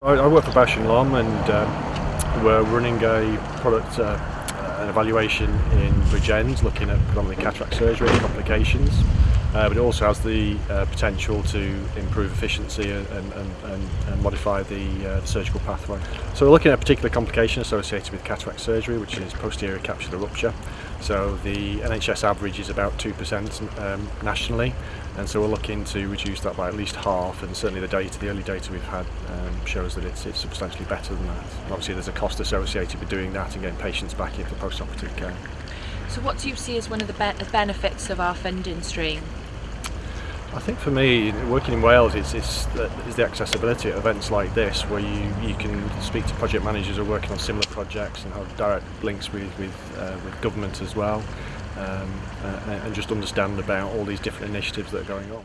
I, work for Bash & Lom, and um, we're running a product uh, an evaluation in Bruges, looking at predominantly cataract surgery complications uh, but it also has the uh, potential to improve efficiency and, and, and, and modify the, uh, the, surgical pathway. So we're looking at a particular complication associated with cataract surgery which is posterior capsular rupture So the NHS average is about 2% um, nationally and so we're looking to reduce that by at least half and certainly the data, the early data we've had um, shows that it's, it's substantially better than that. And obviously there's a cost associated with doing that and getting patients back in for post-operative care. So what do you see as one of the be benefits of our funding stream? I think for me, working in Wales is, is, is the accessibility at events like this where you, you can speak to project managers who are working on similar projects and have direct links with, with, uh, with government as well um, uh, and just understand about all these different initiatives that are going on.